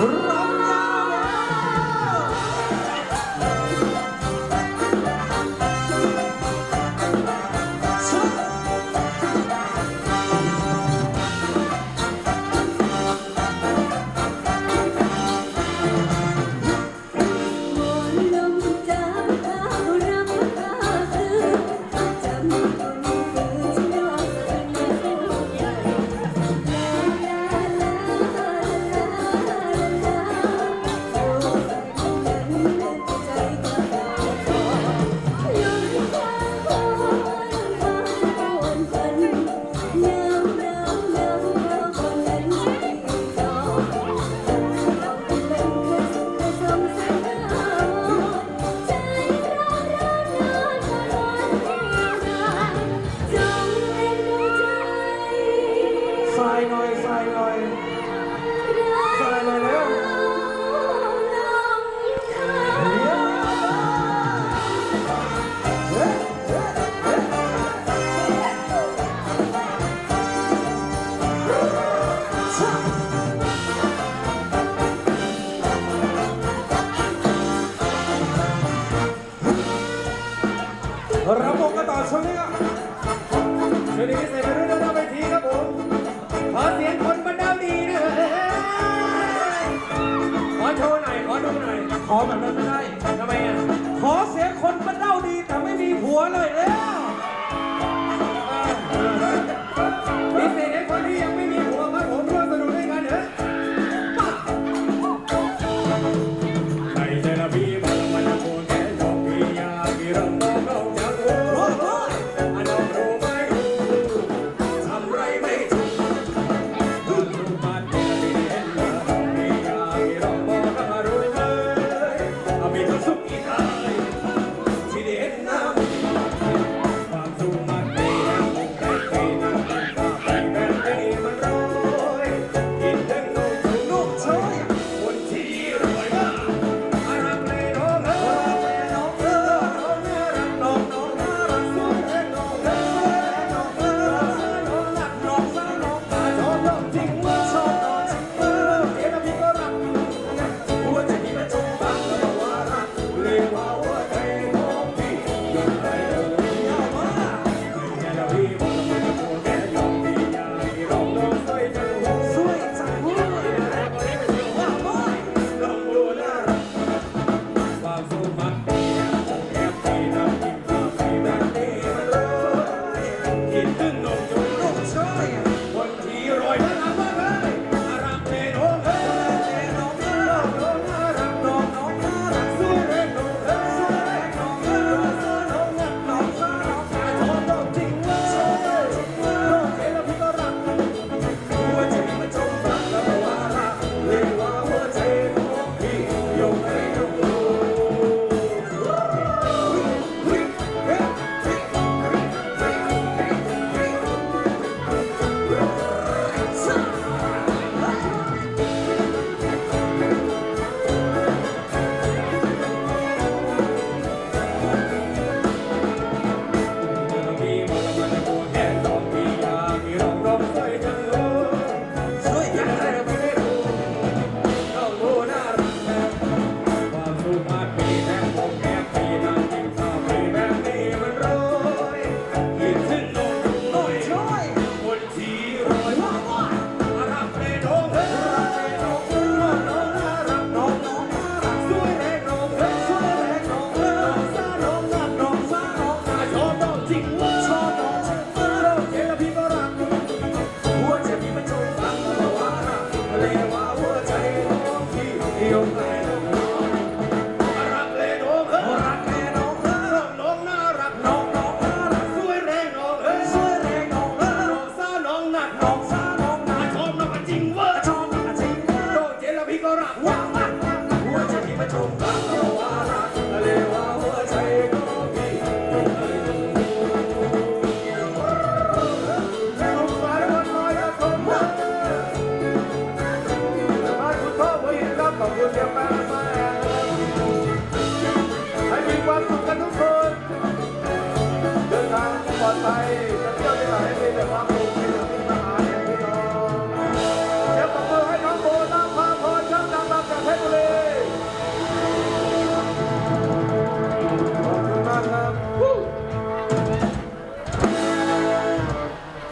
Ура! ช่วงนี้ใส่มาด้อยนะไปทีครับผม ขอเสียงคนบรรดาดีนะขอโชว์หน่อย ขอดูหน่อย ขอแบบนั้น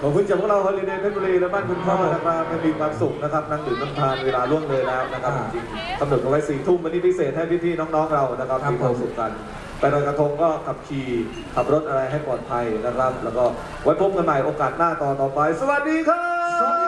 อบคุณจากพวกเราฮอลิเดย์เพชรบุรีและบ้านคุณพ่อนะครับให้มีความสุขนะครับนั่งดื่มน้ำทานเวลาล่วงเลยแล้วนะครับจริงกำหนดเอาไว้สี่ทุ่มวันนี้พิเศษให้พี่ๆน้องๆเรานะครับมีความสุขกันไปลอยกระทงก็ขับขี่ขับรถอะไรให้ปลอดภัยนะครับ แล้วก็ไว้พบกันใหม่โอกาสหน้าตอนต่อไป สวัสดีครับ